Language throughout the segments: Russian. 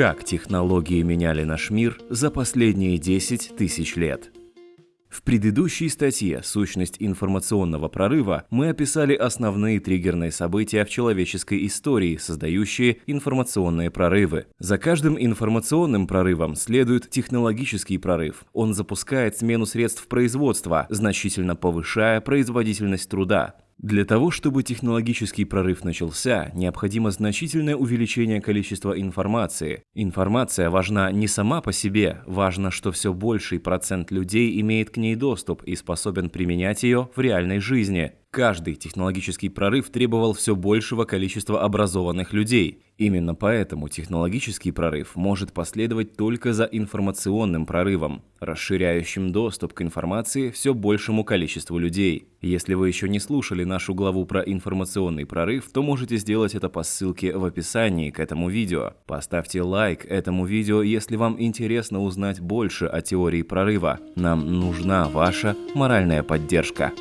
Как технологии меняли наш мир за последние 10 тысяч лет? В предыдущей статье «Сущность информационного прорыва» мы описали основные триггерные события в человеческой истории, создающие информационные прорывы. За каждым информационным прорывом следует технологический прорыв. Он запускает смену средств производства, значительно повышая производительность труда. Для того, чтобы технологический прорыв начался, необходимо значительное увеличение количества информации. Информация важна не сама по себе, важно, что все больший процент людей имеет к ней доступ и способен применять ее в реальной жизни. Каждый технологический прорыв требовал все большего количества образованных людей. Именно поэтому технологический прорыв может последовать только за информационным прорывом, расширяющим доступ к информации все большему количеству людей. Если вы еще не слушали нашу главу про информационный прорыв, то можете сделать это по ссылке в описании к этому видео. Поставьте лайк этому видео, если вам интересно узнать больше о теории прорыва. Нам нужна ваша моральная поддержка.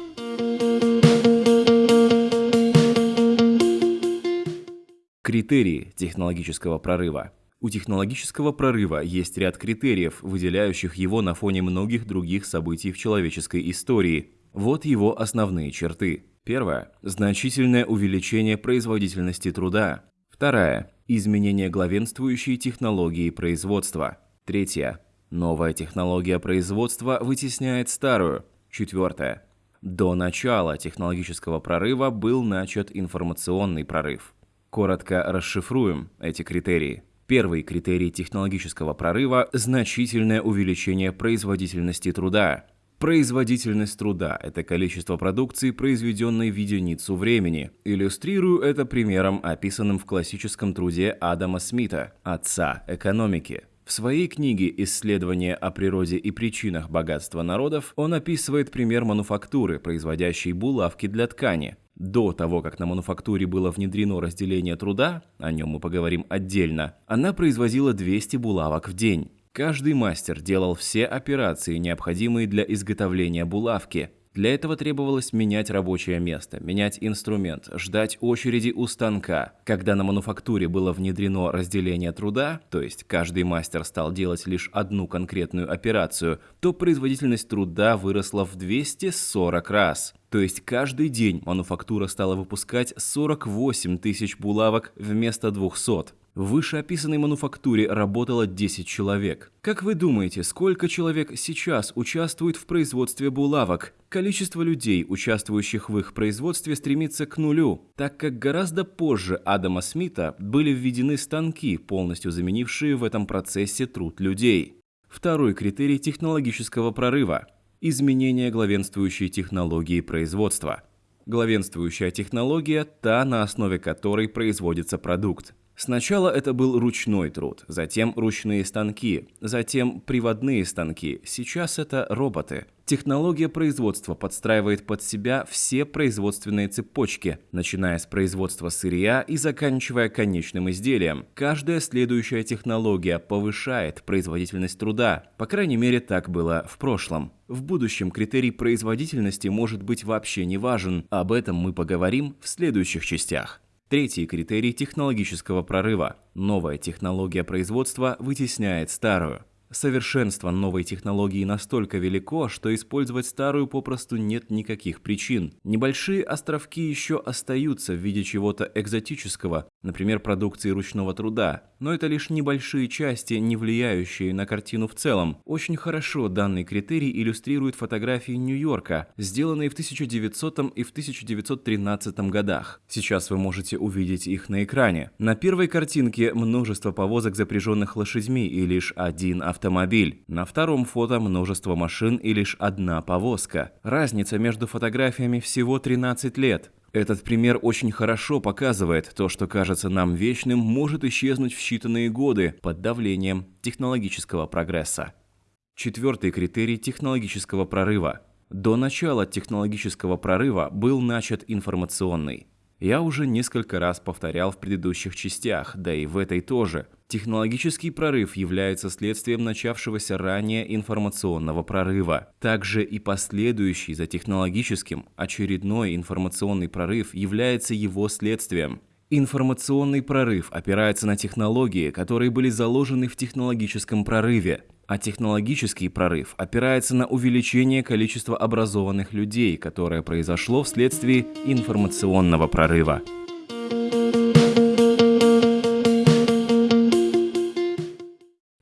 Критерии технологического прорыва. У технологического прорыва есть ряд критериев, выделяющих его на фоне многих других событий в человеческой истории. Вот его основные черты. Первое. Значительное увеличение производительности труда. Второе. Изменение главенствующей технологии производства. Третье. Новая технология производства вытесняет старую. Четвертое. До начала технологического прорыва был начат информационный прорыв. Коротко расшифруем эти критерии. Первый критерий технологического прорыва – значительное увеличение производительности труда. Производительность труда – это количество продукции, произведенной в единицу времени. Иллюстрирую это примером, описанным в классическом труде Адама Смита «Отца экономики». В своей книге «Исследования о природе и причинах богатства народов» он описывает пример мануфактуры, производящей булавки для ткани. До того, как на мануфактуре было внедрено разделение труда, о нем мы поговорим отдельно, она производила 200 булавок в день. Каждый мастер делал все операции, необходимые для изготовления булавки. Для этого требовалось менять рабочее место, менять инструмент, ждать очереди у станка. Когда на мануфактуре было внедрено разделение труда, то есть каждый мастер стал делать лишь одну конкретную операцию, то производительность труда выросла в 240 раз. То есть каждый день мануфактура стала выпускать 48 тысяч булавок вместо 200. В вышеописанной мануфактуре работало 10 человек. Как вы думаете, сколько человек сейчас участвует в производстве булавок? Количество людей, участвующих в их производстве, стремится к нулю, так как гораздо позже Адама Смита были введены станки, полностью заменившие в этом процессе труд людей. Второй критерий технологического прорыва – изменение главенствующей технологии производства. Главенствующая технология – та, на основе которой производится продукт. Сначала это был ручной труд, затем ручные станки, затем приводные станки, сейчас это роботы. Технология производства подстраивает под себя все производственные цепочки, начиная с производства сырья и заканчивая конечным изделием. Каждая следующая технология повышает производительность труда, по крайней мере так было в прошлом. В будущем критерий производительности может быть вообще не важен, об этом мы поговорим в следующих частях. Третий критерий технологического прорыва. Новая технология производства вытесняет старую. Совершенство новой технологии настолько велико, что использовать старую попросту нет никаких причин. Небольшие островки еще остаются в виде чего-то экзотического, например, продукции ручного труда, но это лишь небольшие части, не влияющие на картину в целом. Очень хорошо данный критерий иллюстрирует фотографии Нью-Йорка, сделанные в 1900 и в 1913 годах. Сейчас вы можете увидеть их на экране. На первой картинке множество повозок, запряженных лошадьми, и лишь один автомобиль. На втором фото множество машин и лишь одна повозка. Разница между фотографиями всего 13 лет. Этот пример очень хорошо показывает, то, что кажется нам вечным, может исчезнуть в считанные годы под давлением технологического прогресса. Четвертый критерий технологического прорыва. До начала технологического прорыва был начат информационный. Я уже несколько раз повторял в предыдущих частях, да и в этой тоже – Технологический прорыв является следствием начавшегося ранее информационного прорыва. Также и последующий за технологическим очередной информационный прорыв является его следствием. Информационный прорыв опирается на технологии, которые были заложены в технологическом прорыве, а технологический прорыв опирается на увеличение количества образованных людей, которое произошло вследствие информационного прорыва.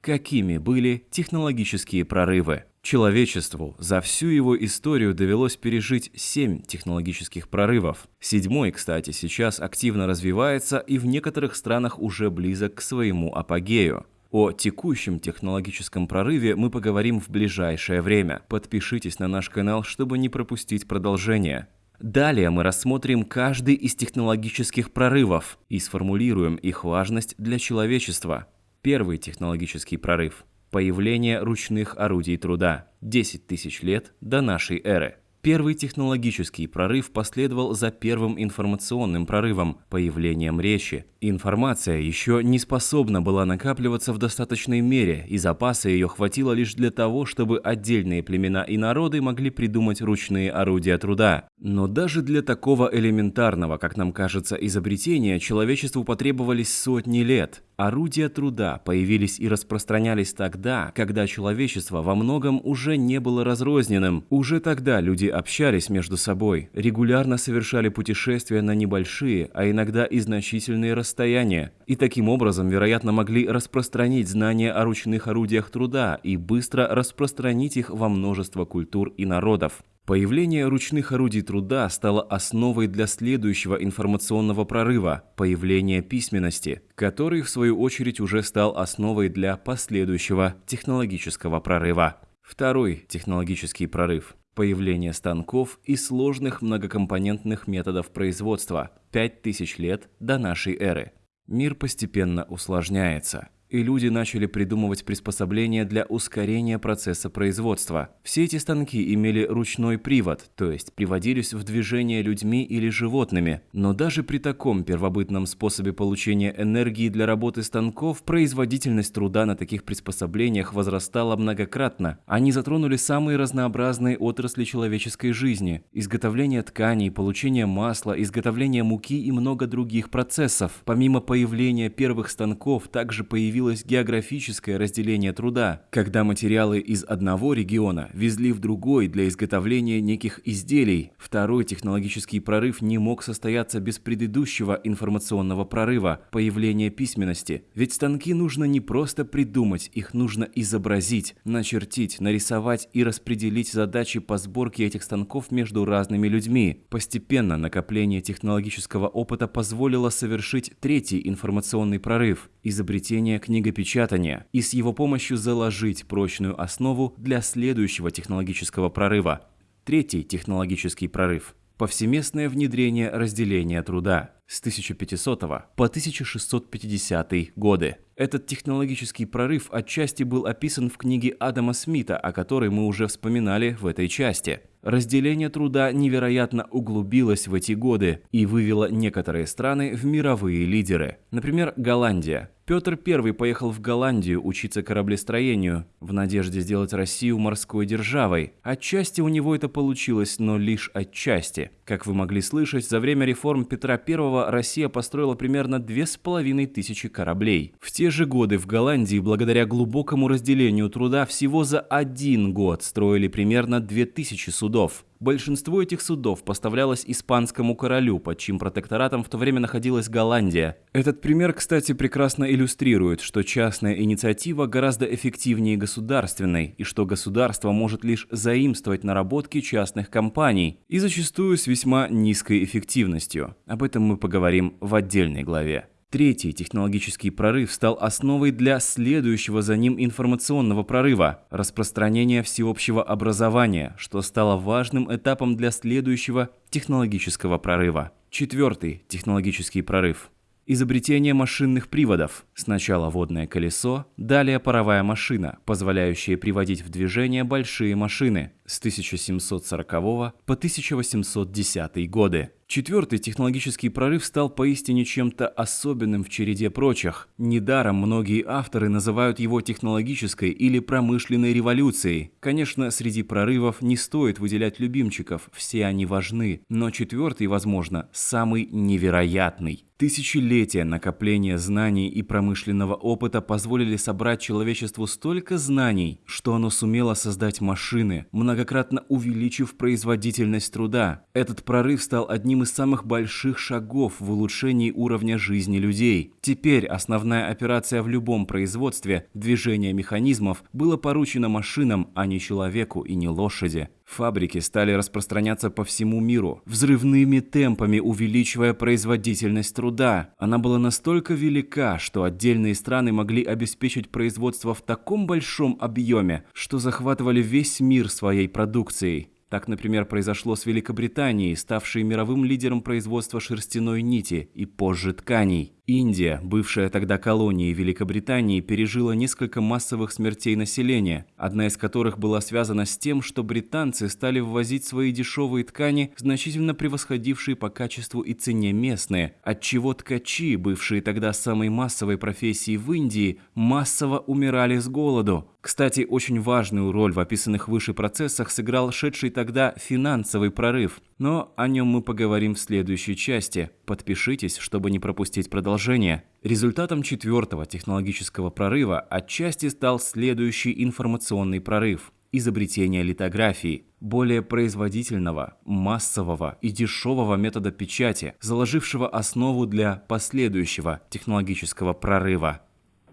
Какими были технологические прорывы? Человечеству за всю его историю довелось пережить семь технологических прорывов. Седьмой, кстати, сейчас активно развивается и в некоторых странах уже близок к своему апогею. О текущем технологическом прорыве мы поговорим в ближайшее время. Подпишитесь на наш канал, чтобы не пропустить продолжение. Далее мы рассмотрим каждый из технологических прорывов и сформулируем их важность для человечества. Первый технологический прорыв – появление ручных орудий труда 10 тысяч лет до нашей эры. Первый технологический прорыв последовал за первым информационным прорывом – появлением речи. Информация еще не способна была накапливаться в достаточной мере, и запаса ее хватило лишь для того, чтобы отдельные племена и народы могли придумать ручные орудия труда. Но даже для такого элементарного, как нам кажется, изобретения человечеству потребовались сотни лет. Орудия труда появились и распространялись тогда, когда человечество во многом уже не было разрозненным. Уже тогда люди общались между собой, регулярно совершали путешествия на небольшие, а иногда и значительные расстояния, и таким образом, вероятно, могли распространить знания о ручных орудиях труда и быстро распространить их во множество культур и народов. Появление ручных орудий труда стало основой для следующего информационного прорыва – появления письменности, который, в свою очередь, уже стал основой для последующего технологического прорыва. Второй технологический прорыв – появление станков и сложных многокомпонентных методов производства 5000 лет до нашей эры. Мир постепенно усложняется – и люди начали придумывать приспособления для ускорения процесса производства. Все эти станки имели ручной привод, то есть приводились в движение людьми или животными. Но даже при таком первобытном способе получения энергии для работы станков, производительность труда на таких приспособлениях возрастала многократно. Они затронули самые разнообразные отрасли человеческой жизни – изготовление тканей, получение масла, изготовление муки и много других процессов. Помимо появления первых станков, также появились появилось географическое разделение труда, когда материалы из одного региона везли в другой для изготовления неких изделий. Второй технологический прорыв не мог состояться без предыдущего информационного прорыва – появления письменности. Ведь станки нужно не просто придумать, их нужно изобразить, начертить, нарисовать и распределить задачи по сборке этих станков между разными людьми. Постепенно накопление технологического опыта позволило совершить третий информационный прорыв – изобретение книгопечатания и с его помощью заложить прочную основу для следующего технологического прорыва. Третий технологический прорыв – повсеместное внедрение разделения труда с 1500 по 1650 годы. Этот технологический прорыв отчасти был описан в книге Адама Смита, о которой мы уже вспоминали в этой части. Разделение труда невероятно углубилось в эти годы и вывело некоторые страны в мировые лидеры. Например, Голландия. Петр I поехал в Голландию учиться кораблестроению, в надежде сделать Россию морской державой. Отчасти у него это получилось, но лишь отчасти. Как вы могли слышать, за время реформ Петра I Россия построила примерно 2500 кораблей. В те же годы в Голландии, благодаря глубокому разделению труда, всего за один год строили примерно 2000 судов. Большинство этих судов поставлялось испанскому королю, под чьим протекторатом в то время находилась Голландия. Этот пример, кстати, прекрасно иллюстрирует, что частная инициатива гораздо эффективнее государственной, и что государство может лишь заимствовать наработки частных компаний, и зачастую с весьма низкой эффективностью. Об этом мы поговорим в отдельной главе. Третий технологический прорыв стал основой для следующего за ним информационного прорыва – распространения всеобщего образования, что стало важным этапом для следующего технологического прорыва. Четвертый технологический прорыв – изобретение машинных приводов. Сначала водное колесо, далее паровая машина, позволяющая приводить в движение большие машины. С 1740 по 1810 годы. Четвертый технологический прорыв стал поистине чем-то особенным в череде прочих. Недаром многие авторы называют его технологической или промышленной революцией. Конечно, среди прорывов не стоит выделять любимчиков, все они важны, но четвертый, возможно, самый невероятный. Тысячелетия накопления знаний и промышленного опыта позволили собрать человечеству столько знаний, что оно сумело создать машины, многократно увеличив производительность труда. Этот прорыв стал одним из самых больших шагов в улучшении уровня жизни людей. Теперь основная операция в любом производстве, движение механизмов, было поручено машинам, а не человеку и не лошади. Фабрики стали распространяться по всему миру, взрывными темпами увеличивая производительность труда. Она была настолько велика, что отдельные страны могли обеспечить производство в таком большом объеме, что захватывали весь мир своей продукцией. Так, например, произошло с Великобританией, ставшей мировым лидером производства шерстяной нити и позже тканей. Индия, бывшая тогда колонией Великобритании, пережила несколько массовых смертей населения, одна из которых была связана с тем, что британцы стали ввозить свои дешевые ткани, значительно превосходившие по качеству и цене местные, отчего ткачи, бывшие тогда самой массовой профессией в Индии, массово умирали с голоду. Кстати, очень важную роль в описанных выше процессах сыграл шедший тогда финансовый прорыв, но о нем мы поговорим в следующей части. Подпишитесь, чтобы не пропустить продолжение. Результатом четвертого технологического прорыва отчасти стал следующий информационный прорыв – изобретение литографии, более производительного, массового и дешевого метода печати, заложившего основу для последующего технологического прорыва.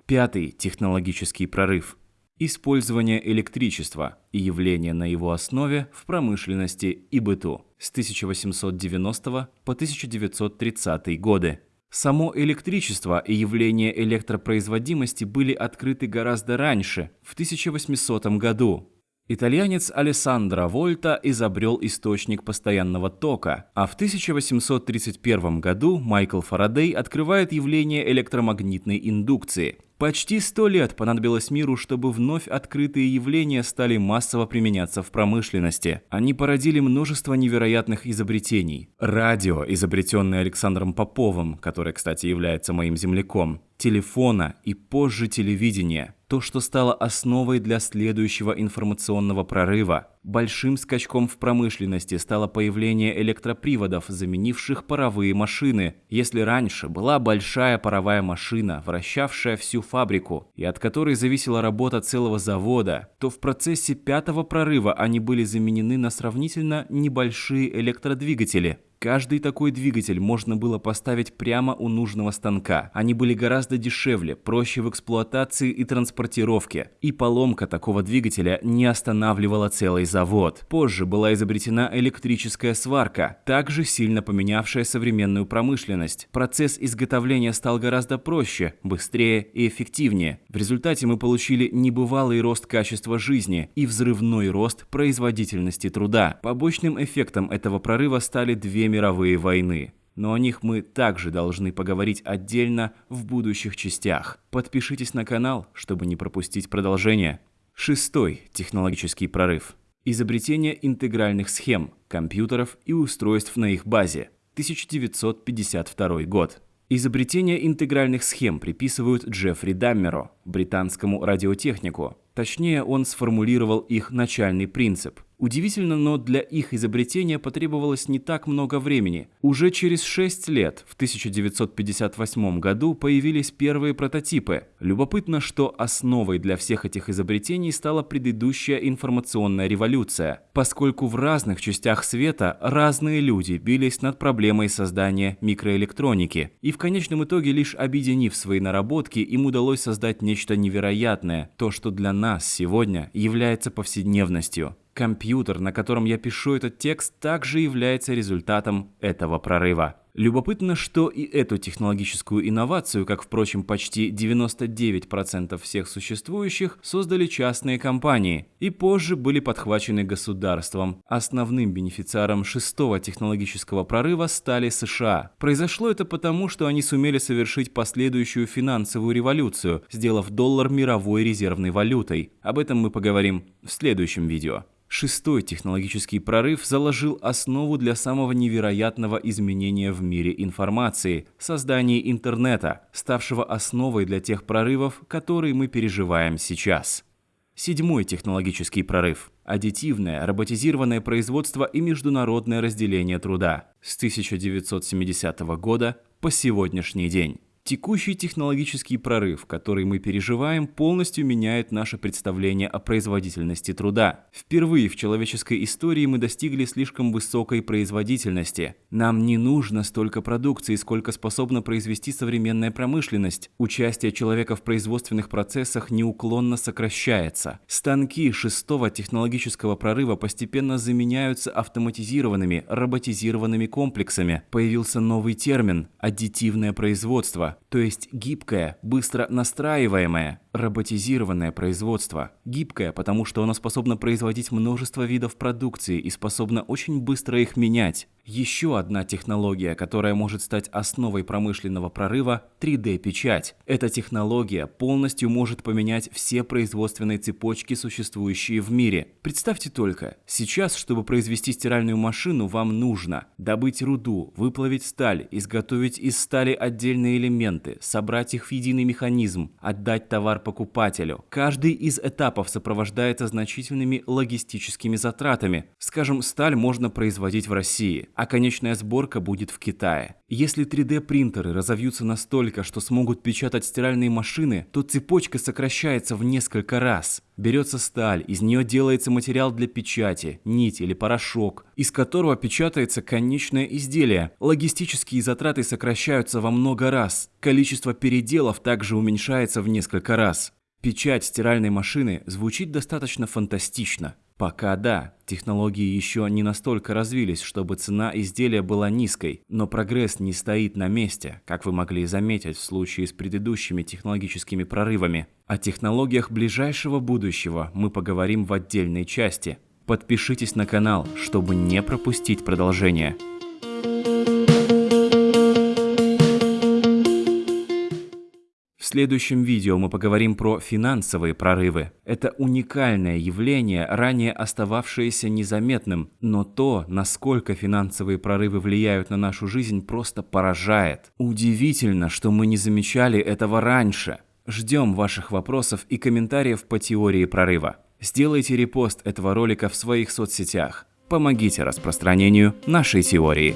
Пятый технологический прорыв – Использование электричества и явление на его основе в промышленности и быту с 1890 по 1930 годы. Само электричество и явление электропроизводимости были открыты гораздо раньше, в 1800 году. Итальянец Алессандро Вольта изобрел источник постоянного тока, а в 1831 году Майкл Фарадей открывает явление электромагнитной индукции – Почти сто лет понадобилось миру, чтобы вновь открытые явления стали массово применяться в промышленности. Они породили множество невероятных изобретений. Радио, изобретенное Александром Поповым, который, кстати, является моим земляком, телефона и позже телевидения – то, что стало основой для следующего информационного прорыва. Большим скачком в промышленности стало появление электроприводов, заменивших паровые машины. Если раньше была большая паровая машина, вращавшая всю фабрику, и от которой зависела работа целого завода, то в процессе пятого прорыва они были заменены на сравнительно небольшие электродвигатели – Каждый такой двигатель можно было поставить прямо у нужного станка. Они были гораздо дешевле, проще в эксплуатации и транспортировке. И поломка такого двигателя не останавливала целый завод. Позже была изобретена электрическая сварка, также сильно поменявшая современную промышленность. Процесс изготовления стал гораздо проще, быстрее и эффективнее. В результате мы получили небывалый рост качества жизни и взрывной рост производительности труда. Побочным эффектом этого прорыва стали две мировые войны. Но о них мы также должны поговорить отдельно в будущих частях. Подпишитесь на канал, чтобы не пропустить продолжение. Шестой технологический прорыв. Изобретение интегральных схем, компьютеров и устройств на их базе. 1952 год. Изобретение интегральных схем приписывают Джеффри Даммеру, британскому радиотехнику. Точнее, он сформулировал их начальный принцип – Удивительно, но для их изобретения потребовалось не так много времени. Уже через 6 лет, в 1958 году, появились первые прототипы. Любопытно, что основой для всех этих изобретений стала предыдущая информационная революция, поскольку в разных частях света разные люди бились над проблемой создания микроэлектроники. И в конечном итоге, лишь объединив свои наработки, им удалось создать нечто невероятное, то, что для нас сегодня является повседневностью. Компьютер, на котором я пишу этот текст, также является результатом этого прорыва. Любопытно, что и эту технологическую инновацию, как, впрочем, почти 99% всех существующих, создали частные компании и позже были подхвачены государством. Основным бенефициаром шестого технологического прорыва стали США. Произошло это потому, что они сумели совершить последующую финансовую революцию, сделав доллар мировой резервной валютой. Об этом мы поговорим в следующем видео. Шестой технологический прорыв заложил основу для самого невероятного изменения в мире информации – создания интернета, ставшего основой для тех прорывов, которые мы переживаем сейчас. Седьмой технологический прорыв – аддитивное, роботизированное производство и международное разделение труда с 1970 года по сегодняшний день. Текущий технологический прорыв, который мы переживаем, полностью меняет наше представление о производительности труда. Впервые в человеческой истории мы достигли слишком высокой производительности. Нам не нужно столько продукции, сколько способна произвести современная промышленность. Участие человека в производственных процессах неуклонно сокращается. Станки шестого технологического прорыва постепенно заменяются автоматизированными, роботизированными комплексами. Появился новый термин – аддитивное производство то есть гибкое, быстро настраиваемое, роботизированное производство. Гибкое, потому что оно способно производить множество видов продукции и способно очень быстро их менять. Еще одна технология, которая может стать основой промышленного прорыва – 3D-печать. Эта технология полностью может поменять все производственные цепочки, существующие в мире. Представьте только, сейчас, чтобы произвести стиральную машину, вам нужно добыть руду, выплавить сталь, изготовить из стали отдельные элементы, собрать их в единый механизм, отдать товар покупателю. Каждый из этапов сопровождается значительными логистическими затратами. Скажем, сталь можно производить в России а конечная сборка будет в Китае. Если 3D-принтеры разовьются настолько, что смогут печатать стиральные машины, то цепочка сокращается в несколько раз. Берется сталь, из нее делается материал для печати, нить или порошок, из которого печатается конечное изделие. Логистические затраты сокращаются во много раз. Количество переделов также уменьшается в несколько раз. Печать стиральной машины звучит достаточно фантастично. Пока да, технологии еще не настолько развились, чтобы цена изделия была низкой, но прогресс не стоит на месте, как вы могли заметить в случае с предыдущими технологическими прорывами. О технологиях ближайшего будущего мы поговорим в отдельной части. Подпишитесь на канал, чтобы не пропустить продолжение. Следующем видео мы поговорим про финансовые прорывы. Это уникальное явление, ранее остававшееся незаметным, но то, насколько финансовые прорывы влияют на нашу жизнь, просто поражает. Удивительно, что мы не замечали этого раньше. Ждем ваших вопросов и комментариев по теории прорыва. Сделайте репост этого ролика в своих соцсетях. Помогите распространению нашей теории.